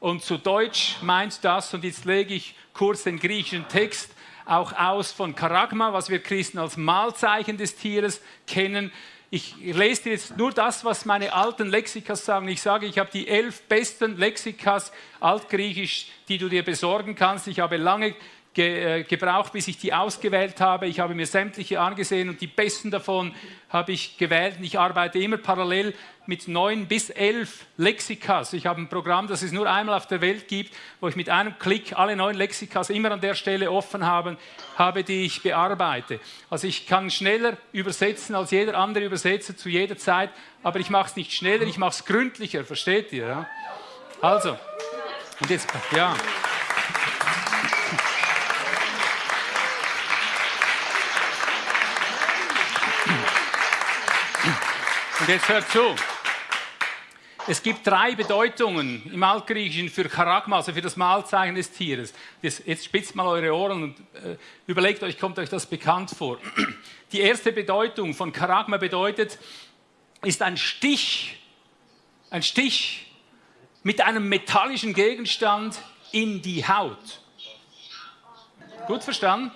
und zu Deutsch meint das, und jetzt lege ich kurz den griechischen Text auch aus von Karagma, was wir Christen als Mahlzeichen des Tieres kennen. Ich lese dir jetzt nur das, was meine alten Lexikas sagen. Ich sage, ich habe die elf besten Lexikas altgriechisch, die du dir besorgen kannst. Ich habe lange ge, äh, gebraucht, bis ich die ausgewählt habe. Ich habe mir sämtliche angesehen und die besten davon habe ich gewählt. Und ich arbeite immer parallel mit neun bis elf Lexikas. Ich habe ein Programm, das es nur einmal auf der Welt gibt, wo ich mit einem Klick alle neun Lexikas immer an der Stelle offen haben, habe, die ich bearbeite. Also ich kann schneller übersetzen als jeder andere Übersetzer zu jeder Zeit, aber ich mache es nicht schneller, ich mache es gründlicher, versteht ihr? Ja? Also, und jetzt, ja. Und jetzt hört zu. Es gibt drei Bedeutungen im Altgriechischen für Charagma, also für das Mahlzeichen des Tieres. Jetzt spitzt mal eure Ohren und äh, überlegt euch, kommt euch das bekannt vor. Die erste Bedeutung von Charagma bedeutet, ist ein Stich, ein Stich mit einem metallischen Gegenstand in die Haut. Gut verstanden?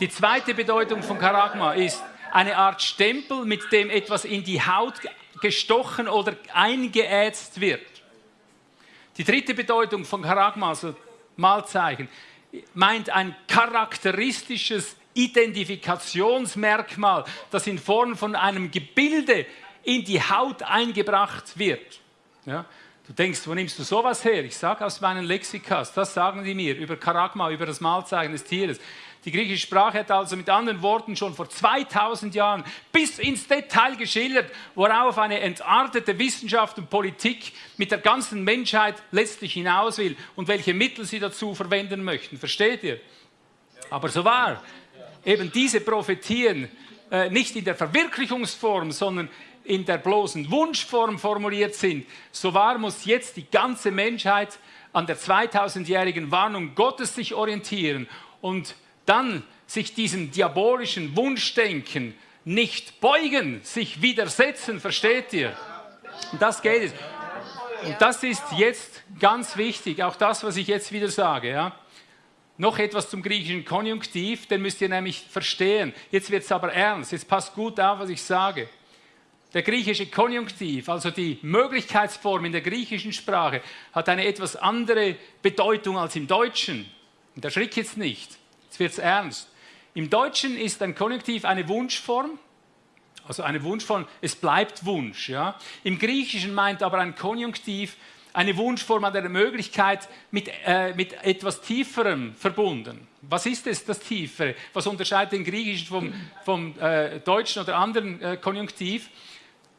Die zweite Bedeutung von Charagma ist eine Art Stempel, mit dem etwas in die Haut gestochen oder eingeätzt wird. Die dritte Bedeutung von Charagma, also Malzeichen, meint ein charakteristisches Identifikationsmerkmal, das in Form von einem Gebilde in die Haut eingebracht wird. Ja? Du denkst, wo nimmst du sowas her? Ich sage aus meinen Lexikas, das sagen die mir über Charagma, über das Malzeichen des Tieres. Die griechische Sprache hat also mit anderen Worten schon vor 2000 Jahren bis ins Detail geschildert, worauf eine entartete Wissenschaft und Politik mit der ganzen Menschheit letztlich hinaus will und welche Mittel sie dazu verwenden möchten. Versteht ihr? Aber so war eben diese Prophetien äh, nicht in der Verwirklichungsform, sondern in der bloßen Wunschform formuliert sind, so wahr muss jetzt die ganze Menschheit an der 2000-jährigen Warnung Gottes sich orientieren und dann sich diesem diabolischen Wunschdenken nicht beugen, sich widersetzen, versteht ihr? Und das geht es. Und das ist jetzt ganz wichtig, auch das, was ich jetzt wieder sage. Ja? noch etwas zum griechischen Konjunktiv, den müsst ihr nämlich verstehen. Jetzt wird es aber ernst, jetzt passt gut auf, was ich sage. Der griechische Konjunktiv, also die Möglichkeitsform in der griechischen Sprache, hat eine etwas andere Bedeutung als im Deutschen. Und erschrick jetzt nicht, wird es ernst. Im Deutschen ist ein Konjunktiv eine Wunschform, also eine Wunschform, es bleibt Wunsch. Ja? Im Griechischen meint aber ein Konjunktiv eine Wunschform an der Möglichkeit mit, äh, mit etwas Tieferem verbunden. Was ist es, das Tiefere? Was unterscheidet den Griechischen vom, vom äh, Deutschen oder anderen äh, Konjunktiv?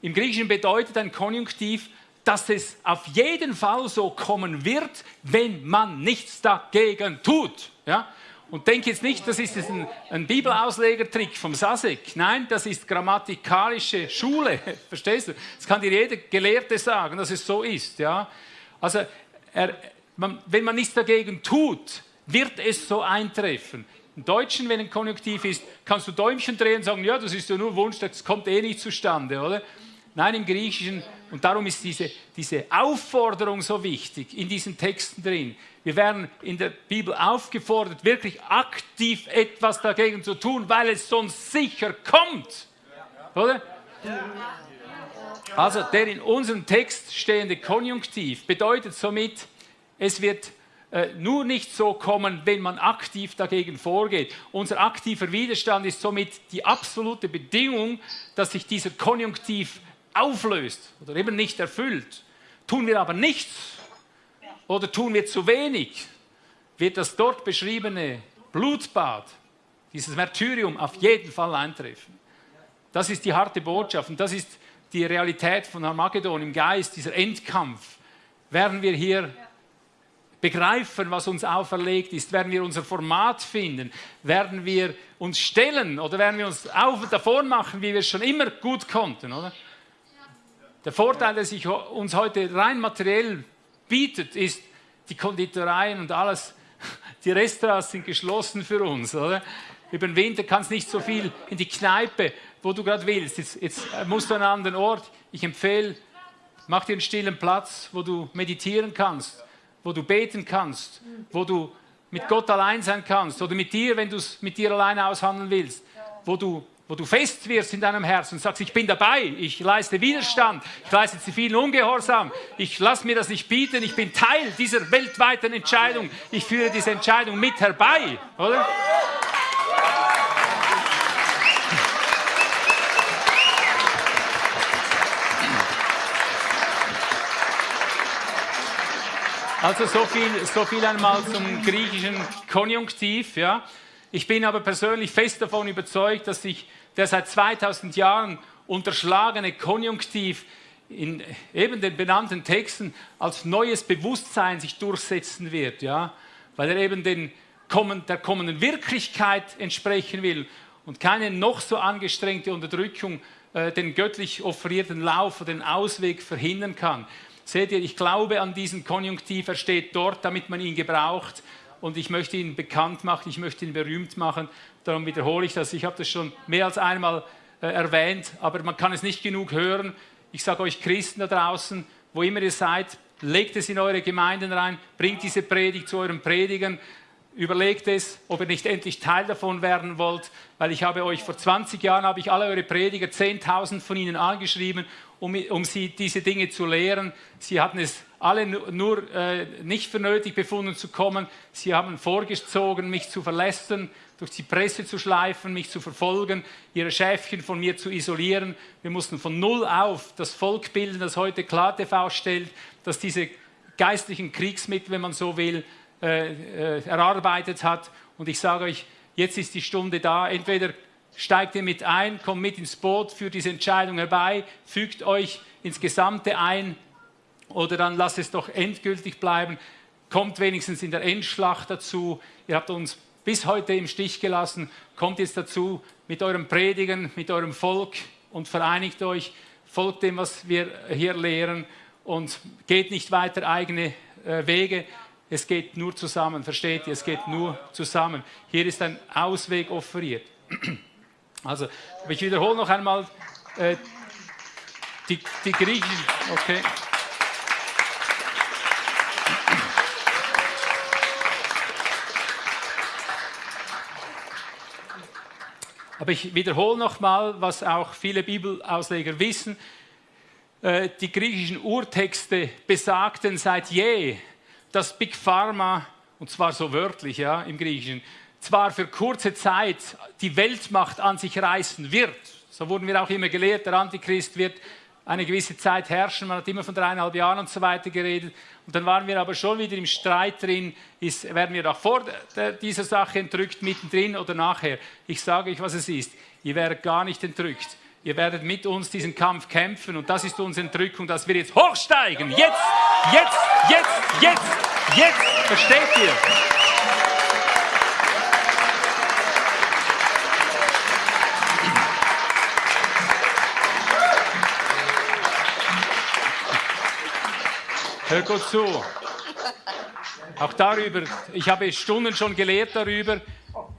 Im Griechischen bedeutet ein Konjunktiv, dass es auf jeden Fall so kommen wird, wenn man nichts dagegen tut. Ja? Und denk jetzt nicht, das ist ein, ein Bibelauslegertrick vom Sasek. Nein, das ist grammatikalische Schule. Verstehst du? Das kann dir jeder Gelehrte sagen, dass es so ist. Ja? Also, er, man, wenn man nichts dagegen tut, wird es so eintreffen. Im Deutschen, wenn ein Konjunktiv ist, kannst du Däumchen drehen und sagen, ja, das ist ja nur Wunsch, das kommt eh nicht zustande, oder? Nein, im Griechischen, und darum ist diese, diese Aufforderung so wichtig in diesen Texten drin. Wir werden in der Bibel aufgefordert, wirklich aktiv etwas dagegen zu tun, weil es sonst sicher kommt. Oder? Also der in unserem Text stehende Konjunktiv bedeutet somit, es wird äh, nur nicht so kommen, wenn man aktiv dagegen vorgeht. Unser aktiver Widerstand ist somit die absolute Bedingung, dass sich dieser Konjunktiv auflöst oder eben nicht erfüllt. Tun wir aber nichts oder tun wir zu wenig, wird das dort beschriebene Blutbad, dieses Märtyrium auf jeden Fall eintreffen. Das ist die harte Botschaft und das ist die Realität von Armageddon im Geist, dieser Endkampf. Werden wir hier begreifen, was uns auferlegt ist, werden wir unser Format finden, werden wir uns stellen oder werden wir uns auf und davon machen, wie wir es schon immer gut konnten, oder? Der Vorteil, der sich uns heute rein materiell bietet, ist, die Konditoreien und alles, die Restaurants sind geschlossen für uns. Oder? Über den Winter kannst du nicht so viel in die Kneipe, wo du gerade willst. Jetzt, jetzt musst du an einen anderen Ort. Ich empfehle, mach dir einen stillen Platz, wo du meditieren kannst, wo du beten kannst, wo du mit Gott allein sein kannst oder mit dir, wenn du es mit dir alleine aushandeln willst, wo du wo du fest wirst in deinem Herzen und sagst, ich bin dabei, ich leiste Widerstand, ich leiste zivilen Ungehorsam, ich lasse mir das nicht bieten, ich bin Teil dieser weltweiten Entscheidung, ich führe diese Entscheidung mit herbei, oder? Also so viel, so viel einmal zum griechischen Konjunktiv. Ja. Ich bin aber persönlich fest davon überzeugt, dass sich der seit 2000 Jahren unterschlagene Konjunktiv in eben den benannten Texten als neues Bewusstsein sich durchsetzen wird, ja? weil er eben den, der kommenden Wirklichkeit entsprechen will und keine noch so angestrengte Unterdrückung äh, den göttlich offerierten Lauf oder den Ausweg verhindern kann. Seht ihr, ich glaube an diesen Konjunktiv, er steht dort, damit man ihn gebraucht und ich möchte ihn bekannt machen, ich möchte ihn berühmt machen Darum wiederhole ich das. Ich habe das schon mehr als einmal äh, erwähnt, aber man kann es nicht genug hören. Ich sage euch Christen da draußen, wo immer ihr seid, legt es in eure Gemeinden rein, bringt diese Predigt zu euren Predigern, überlegt es, ob ihr nicht endlich Teil davon werden wollt, weil ich habe euch vor 20 Jahren, habe ich alle eure Prediger, 10.000 von ihnen angeschrieben, um, um sie diese Dinge zu lehren. Sie hatten es alle nur äh, nicht für nötig befunden zu kommen. Sie haben vorgezogen, mich zu verlästern, durch die Presse zu schleifen, mich zu verfolgen, ihre Schäfchen von mir zu isolieren. Wir mussten von Null auf das Volk bilden, das heute KlarTV stellt, das diese geistlichen Kriegsmittel, wenn man so will, äh, äh, erarbeitet hat. Und ich sage euch, jetzt ist die Stunde da. Entweder steigt ihr mit ein, kommt mit ins Boot, führt diese Entscheidung herbei, fügt euch ins Gesamte ein oder dann lasst es doch endgültig bleiben. Kommt wenigstens in der Endschlacht dazu. Ihr habt uns bis heute im Stich gelassen. Kommt jetzt dazu mit eurem Predigen, mit eurem Volk und vereinigt euch, folgt dem, was wir hier lehren und geht nicht weiter eigene äh, Wege. Es geht nur zusammen, versteht ihr? Es geht nur zusammen. Hier ist ein Ausweg offeriert. Also, ich wiederhole noch einmal äh, die, die Griechen. Okay. Aber ich wiederhole nochmal, was auch viele Bibelausleger wissen. Äh, die griechischen Urtexte besagten seit je, dass Big Pharma, und zwar so wörtlich ja, im Griechischen, zwar für kurze Zeit die Weltmacht an sich reißen wird. So wurden wir auch immer gelehrt, der Antichrist wird eine gewisse Zeit herrschen. Man hat immer von dreieinhalb Jahren und so weiter geredet. Und dann waren wir aber schon wieder im Streit drin, ist, werden wir da vor dieser Sache entrückt, mittendrin oder nachher. Ich sage euch, was es ist. Ihr werdet gar nicht entrückt. Ihr werdet mit uns diesen Kampf kämpfen und das ist unsere Entrückung, dass wir jetzt hochsteigen. Jetzt, jetzt, jetzt, jetzt, jetzt. Versteht ihr? Hör gut zu. Auch darüber, ich habe Stunden schon gelehrt darüber.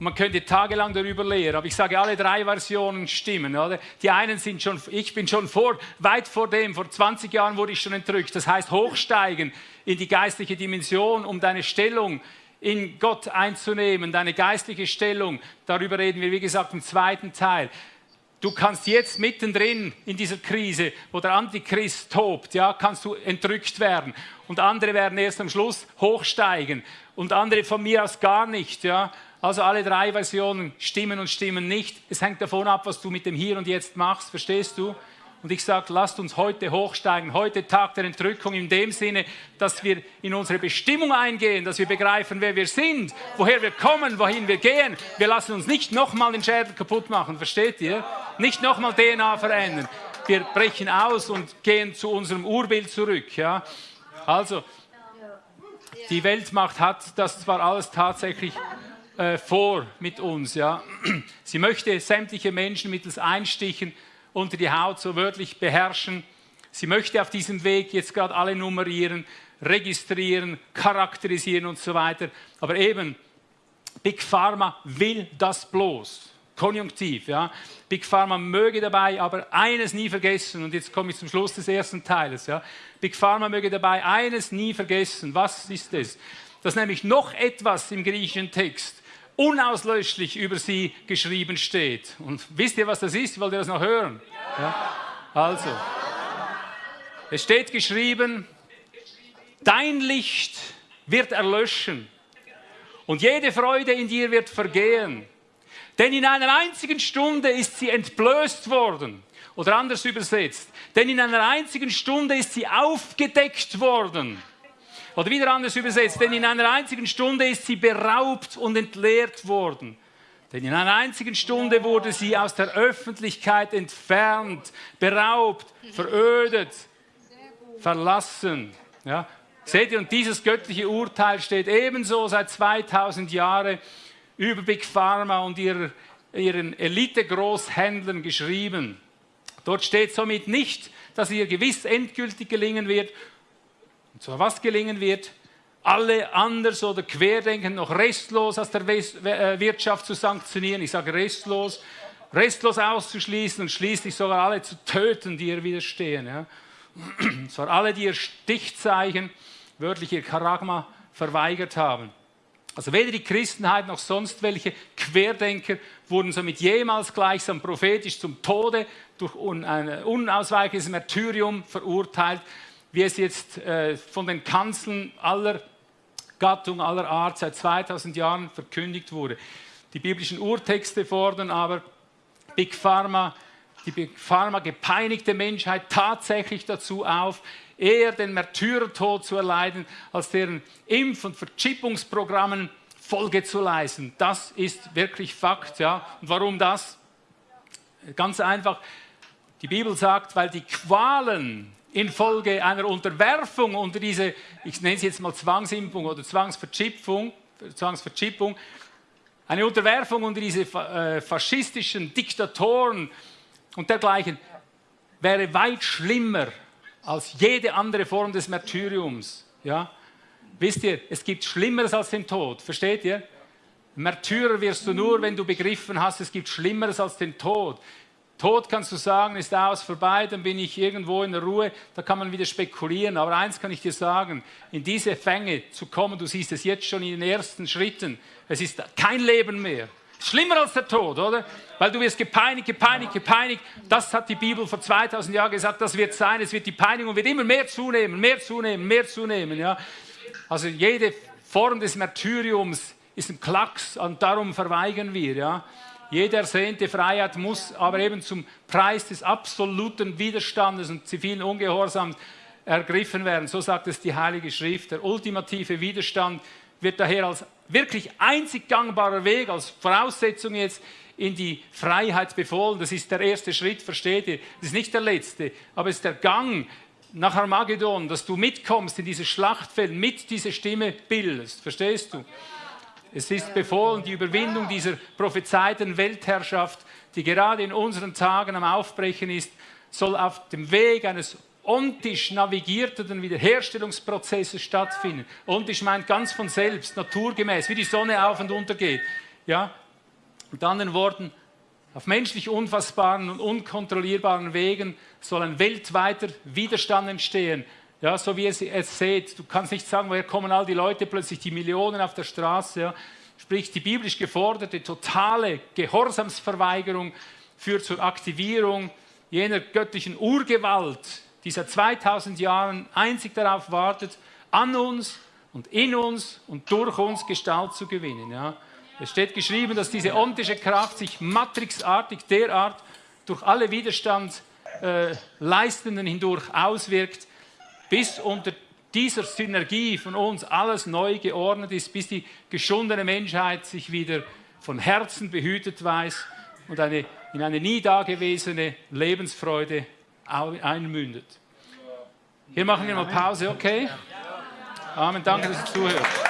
Man könnte tagelang darüber lehren, aber ich sage, alle drei Versionen stimmen. Oder? Die einen sind schon, ich bin schon vor, weit vor dem, vor 20 Jahren wurde ich schon entrückt. Das heißt, hochsteigen in die geistliche Dimension, um deine Stellung in Gott einzunehmen, deine geistliche Stellung. Darüber reden wir, wie gesagt, im zweiten Teil. Du kannst jetzt mittendrin in dieser Krise, wo der Antichrist tobt, ja, kannst du entrückt werden. Und andere werden erst am Schluss hochsteigen. Und andere von mir aus gar nicht, ja. Also alle drei Versionen stimmen und stimmen nicht. Es hängt davon ab, was du mit dem Hier und Jetzt machst, verstehst du? Und ich sage, lasst uns heute hochsteigen, heute Tag der Entrückung in dem Sinne, dass wir in unsere Bestimmung eingehen, dass wir begreifen, wer wir sind, woher wir kommen, wohin wir gehen. Wir lassen uns nicht nochmal den Schädel kaputt machen, versteht ihr? Nicht nochmal DNA verändern. Wir brechen aus und gehen zu unserem Urbild zurück. Ja? Also, die Weltmacht hat das zwar alles tatsächlich äh, vor mit uns. Ja? Sie möchte sämtliche Menschen mittels Einstichen unter die Haut so wörtlich beherrschen. Sie möchte auf diesem Weg jetzt gerade alle nummerieren, registrieren, charakterisieren und so weiter. Aber eben, Big Pharma will das bloß. Konjunktiv, ja. Big Pharma möge dabei aber eines nie vergessen, und jetzt komme ich zum Schluss des ersten Teiles, ja. Big Pharma möge dabei eines nie vergessen. Was ist es? Dass nämlich noch etwas im griechischen Text unauslöschlich über sie geschrieben steht. Und wisst ihr, was das ist? Wollt ihr das noch hören? Ja? Also, es steht geschrieben, dein Licht wird erlöschen und jede Freude in dir wird vergehen. Denn in einer einzigen Stunde ist sie entblößt worden. Oder anders übersetzt, denn in einer einzigen Stunde ist sie aufgedeckt worden. Oder wieder anders übersetzt, denn in einer einzigen Stunde ist sie beraubt und entleert worden. Denn in einer einzigen Stunde wurde sie aus der Öffentlichkeit entfernt, beraubt, verödet, verlassen. Ja? Seht ihr, und dieses göttliche Urteil steht ebenso seit 2000 Jahren über Big Pharma und ihrer, ihren Elite-Großhändlern geschrieben. Dort steht somit nicht, dass ihr gewiss endgültig gelingen wird, zwar was gelingen wird, alle anders oder querdenken noch restlos aus der äh, Wirtschaft zu sanktionieren. Ich sage restlos, restlos auszuschließen und schließlich sogar alle zu töten, die ihr widerstehen. Ja. Zwar alle, die ihr Stichzeichen, wörtlich ihr Charagma, verweigert haben. Also weder die Christenheit noch sonst welche Querdenker wurden somit jemals gleichsam prophetisch zum Tode durch ein unausweichliches Märtyrium verurteilt, wie es jetzt äh, von den Kanzeln aller Gattung, aller Art seit 2000 Jahren verkündigt wurde. Die biblischen Urtexte fordern aber Big Pharma, die Big Pharma gepeinigte Menschheit tatsächlich dazu auf, eher den Märtyrertod zu erleiden, als deren Impf- und Verchippungsprogrammen Folge zu leisten. Das ist wirklich Fakt. Ja. Und warum das? Ganz einfach, die Bibel sagt, weil die Qualen infolge einer Unterwerfung unter diese, ich nenne es jetzt mal Zwangsimpfung oder Zwangsverchippung, Zwangsverchippung eine Unterwerfung unter diese äh, faschistischen Diktatoren und dergleichen wäre weit schlimmer als jede andere Form des Märtyriums. Ja? Wisst ihr, es gibt Schlimmeres als den Tod, versteht ihr? Märtyrer wirst du nur, wenn du begriffen hast, es gibt Schlimmeres als den Tod. Tod kannst du sagen, ist aus, vorbei, dann bin ich irgendwo in der Ruhe, da kann man wieder spekulieren. Aber eins kann ich dir sagen, in diese Fänge zu kommen, du siehst es jetzt schon in den ersten Schritten, es ist kein Leben mehr. Schlimmer als der Tod, oder? Weil du wirst gepeinigt, gepeinigt, gepeinigt. Das hat die Bibel vor 2000 Jahren gesagt, das wird sein. Es wird die Peinigung wird immer mehr zunehmen, mehr zunehmen, mehr zunehmen. Ja? Also jede Form des Martyriums ist ein Klacks und darum verweigern wir. Ja? Jede ersehnte Freiheit muss aber eben zum Preis des absoluten Widerstandes und zivilen Ungehorsams ergriffen werden. So sagt es die Heilige Schrift. Der ultimative Widerstand wird daher als wirklich einzig gangbarer Weg, als Voraussetzung jetzt in die Freiheit befohlen. Das ist der erste Schritt, versteht ihr? Das ist nicht der letzte, aber es ist der Gang nach Armageddon, dass du mitkommst in dieses Schlachtfeld, mit dieser Stimme bildest. Verstehst du? Es ist befohlen, die Überwindung dieser prophezeiten Weltherrschaft, die gerade in unseren Tagen am Aufbrechen ist, soll auf dem Weg eines ontisch navigierten Wiederherstellungsprozesses stattfinden. Ontisch meint ganz von selbst, naturgemäß, wie die Sonne auf und unter geht. Ja? Mit anderen Worten, auf menschlich unfassbaren und unkontrollierbaren Wegen soll ein weltweiter Widerstand entstehen. Ja, so wie ihr es seht, du kannst nicht sagen, woher kommen all die Leute plötzlich, die Millionen auf der Straße. Ja. Sprich, die biblisch geforderte totale Gehorsamsverweigerung führt zur Aktivierung jener göttlichen Urgewalt, die seit 2000 Jahren einzig darauf wartet, an uns und in uns und durch uns Gestalt zu gewinnen. Ja. Es steht geschrieben, dass diese ontische Kraft sich matrixartig derart durch alle Widerstandsleistenden äh, hindurch auswirkt, bis unter dieser Synergie von uns alles neu geordnet ist, bis die geschundene Menschheit sich wieder von Herzen behütet weiß und eine, in eine nie dagewesene Lebensfreude einmündet. Hier machen wir mal Pause, okay? Amen, danke, dass ihr zuhört.